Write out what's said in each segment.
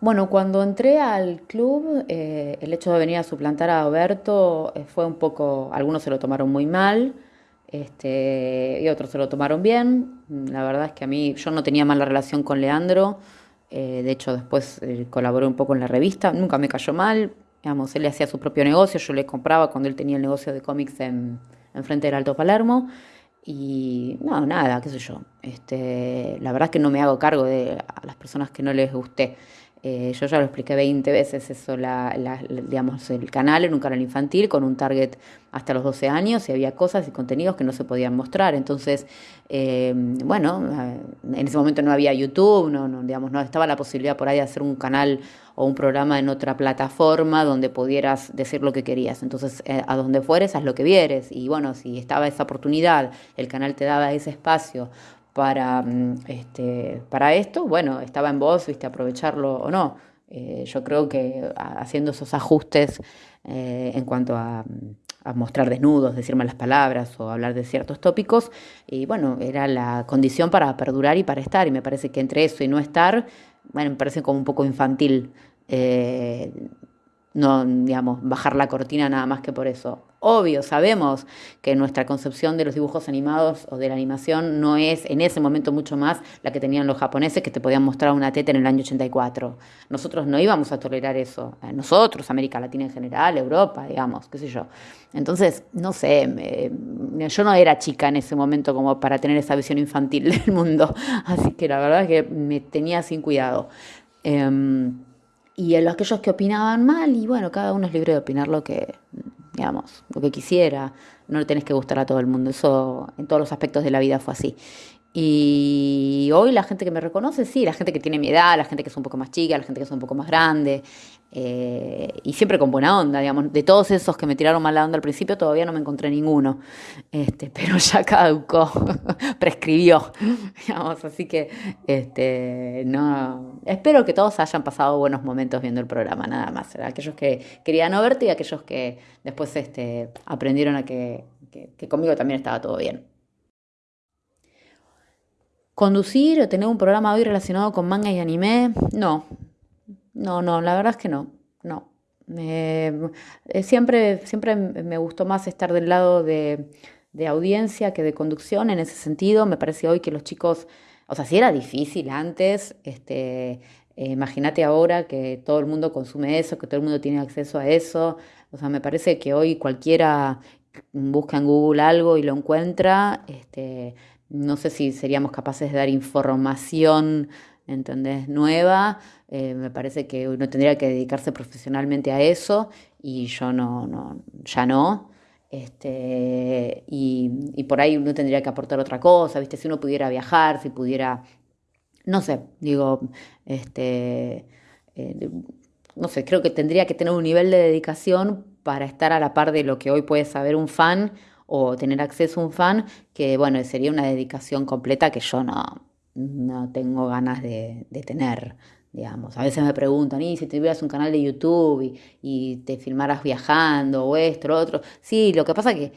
Bueno, cuando entré al club, eh, el hecho de venir a suplantar a Alberto eh, fue un poco, algunos se lo tomaron muy mal, este, y otros se lo tomaron bien. La verdad es que a mí, yo no tenía mala relación con Leandro, eh, de hecho después colaboré un poco en la revista, nunca me cayó mal, digamos, él hacía su propio negocio, yo le compraba cuando él tenía el negocio de cómics en, en frente del Alto Palermo. Y no, nada, qué sé yo. Este, la verdad es que no me hago cargo de a las personas que no les guste. Eh, yo ya lo expliqué 20 veces eso, la, digamos, el canal era un canal infantil con un target hasta los 12 años y había cosas y contenidos que no se podían mostrar. Entonces, eh, bueno, eh, en ese momento no había YouTube, no, no, digamos, no estaba la posibilidad por ahí de hacer un canal o un programa en otra plataforma donde pudieras decir lo que querías. Entonces, a donde fueres, haz lo que vieres. Y bueno, si estaba esa oportunidad, el canal te daba ese espacio para, mm, este, para esto, bueno, estaba en vos, viste, aprovecharlo o no. Eh, yo creo que haciendo esos ajustes eh, en cuanto a, a, mostrar desnudos, decir malas palabras o hablar de ciertos tópicos, y bueno, era la condición para perdurar y para estar, y me parece que entre eso y no estar, bueno, me parece como un poco infantil. Eh, no, digamos, bajar la cortina nada más que por eso. Obvio, sabemos que nuestra concepción de los dibujos animados o de la animación no es en ese momento mucho más la que tenían los japoneses que te podían mostrar una teta en el año 84. Nosotros no íbamos a tolerar eso. Eh, nosotros, América Latina en general, Europa, digamos, qué sé yo. Entonces, no sé, yo no era chica en ese momento como para tener esa visión infantil del mundo. Así que la verdad es que me tenía sin cuidado. Em, y a los aquellos que opinaban mal, y bueno, cada uno es libre de opinar lo que, digamos, lo que quisiera, no le tenés que gustar a todo el mundo, eso en todos los aspectos de la vida fue así. Y hoy la gente que me reconoce, sí, la gente que tiene mi edad, la gente que es un poco más chica, la gente que es un poco más grande, eh, y siempre con buena onda, digamos. De todos esos que me tiraron mala onda al principio, todavía no me encontré ninguno, este, pero ya caducó, prescribió, digamos. Así que, este, no, espero que todos hayan pasado buenos momentos viendo el programa, nada más. Aquellos que querían no verte y aquellos que después este, aprendieron a que conmigo también estaba todo bien. ¿Conducir o tener un programa hoy relacionado con manga y anime? No, no, no, la verdad es que no, no. Eh, siempre, siempre me gustó más estar del lado de, audiencia que de conducción en ese sentido. Me parece hoy que los chicos, o sea, si era difícil antes, este, eh, imagínate ahora que todo el mundo consume eso, que todo el mundo tiene acceso a eso. O sea, me parece que hoy cualquiera busca en Google algo y lo encuentra. Este, no sé si seríamos capaces de dar información, ¿entendés? Nueva. Eh, me parece que uno tendría que dedicarse profesionalmente a eso y yo no, no ya no. Este, y, por ahí uno tendría que aportar otra cosa, ¿viste? Si uno pudiera viajar, si pudiera, no sé, digo, este, eh, no sé, creo que tendría que tener un nivel de dedicación para estar a la par de lo que hoy puede saber un fan o tener acceso a un fan, que bueno, sería una dedicación completa que yo no, no tengo ganas de, tener. Digamos. A veces me preguntan, ¿y si tuvieras un canal de YouTube y, te filmaras viajando o esto, o otro? Sí, lo que pasa es que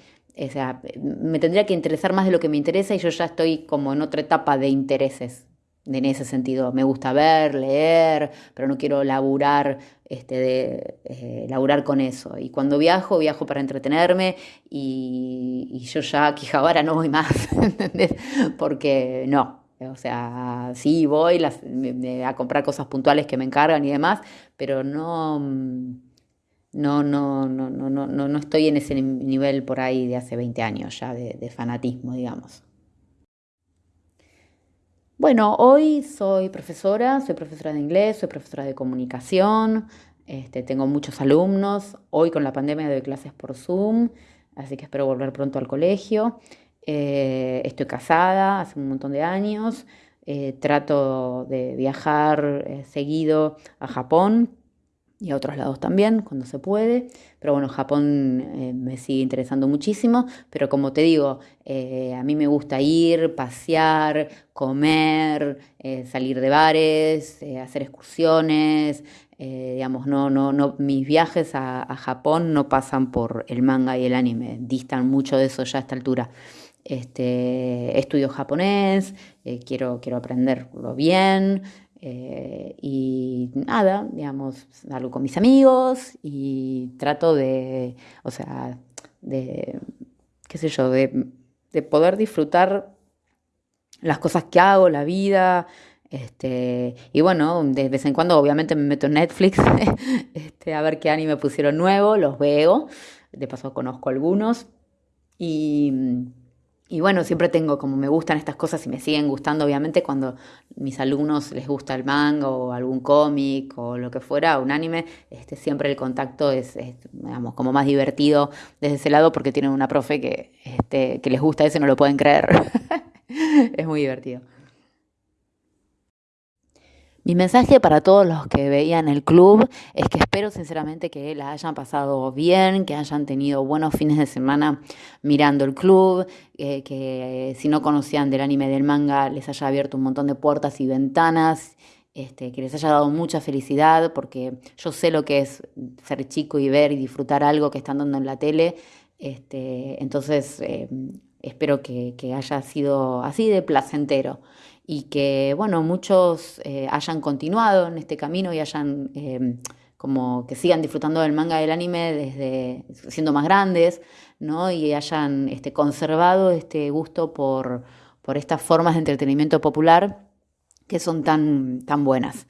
o sea, me tendría que interesar más de lo que me interesa y yo ya estoy como en otra etapa de intereses en ese sentido. Me gusta ver, leer, pero no quiero laburar, este, de, eh, laburar con eso. Y cuando viajo, viajo para entretenerme y, yo ya aquí ahora no voy más, ¿entendés? Porque no. O sea, sí voy a comprar cosas puntuales que me encargan y demás, pero no, no, no, no, no, no, no estoy en ese nivel por ahí de hace 20 años ya de fanatismo, digamos. Bueno, hoy soy profesora, soy profesora de inglés, soy profesora de comunicación, este, tengo muchos alumnos, hoy con la pandemia doy clases por Zoom, así que espero volver pronto al colegio. Eh, estoy casada hace un montón de años, eh, trato de viajar eh, seguido a Japón y a otros lados también, cuando se puede. Pero bueno, Japón eh, me sigue interesando muchísimo, pero como te digo, eh, a mí me gusta ir, pasear, comer, eh, salir de bares, hacer excursiones. digamos, no, no, no, mis viajes a, a, Japón no pasan por el manga y el anime, distan mucho de eso ya a esta altura. Este, estudio japonés, quiero, quiero aprenderlo bien, Eh, y nada, digamos, salgo con mis amigos y trato de, o sea, de, qué sé yo, de, de poder disfrutar las cosas que hago, la vida, este, y bueno, de vez en cuando obviamente me meto en Netflix este, a ver qué anime pusieron nuevo, los veo, de paso conozco algunos. Y, y bueno, siempre tengo como me gustan estas cosas y me siguen gustando, obviamente, cuando mis alumnos les gusta el manga o algún cómic o lo que fuera, un anime, este, siempre el contacto es, digamos, como más divertido desde ese lado porque tienen una profe que, este, que les gusta eso no lo pueden creer. es muy divertido. Mi mensaje para todos los que veían el club es que espero sinceramente que la hayan pasado bien, que hayan tenido buenos fines de semana mirando el club, eh, que si no conocían del anime del manga les haya abierto un montón de puertas y ventanas. Este, que les haya dado mucha felicidad, porque yo sé lo que es ser chico y ver y disfrutar algo que están dando en la tele. Este, entonces, eh, espero que haya sido así de placentero y que, bueno, muchos eh, hayan continuado en este camino y hayan, em, como que sigan disfrutando del manga del anime desde siendo más grandes, ¿no? Y hayan este, conservado este gusto por, por estas formas de entretenimiento popular que son tan, tan buenas.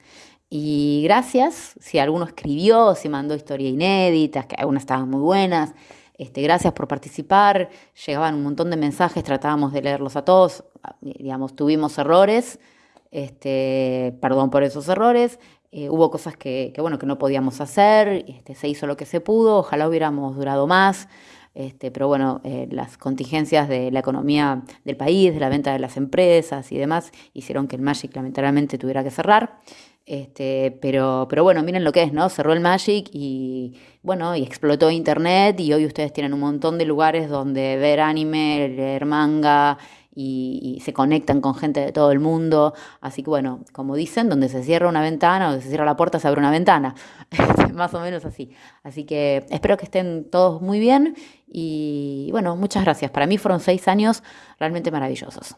Y gracias, si alguno escribió, si mandó historias inéditas, que algunas estaban muy buenas, este, gracias por participar, llegaban un montón de mensajes, tratábamos de leerlos a todos, digamos, tuvimos errores, este, perdón por esos errores, eh, hubo cosas que, bueno, que no podíamos hacer, este, se hizo lo que se pudo, ojalá hubiéramos durado más, este, pero bueno, eh, las contingencias de la economía del país, de la venta de las empresas y demás, hicieron que el Magic lamentablemente tuviera que cerrar. Este, pero, pero bueno, miren lo que es, ¿no? Cerró el Magic y bueno, y explotó Internet y hoy ustedes tienen un montón de lugares donde ver anime, leer manga y, se conectan con gente de todo el mundo. Así que bueno, como dicen, donde se cierra una ventana, donde se cierra la puerta, se abre una ventana. Más o menos así. Así que espero que estén todos muy bien y bueno, muchas gracias. Para mí fueron seis años realmente maravillosos.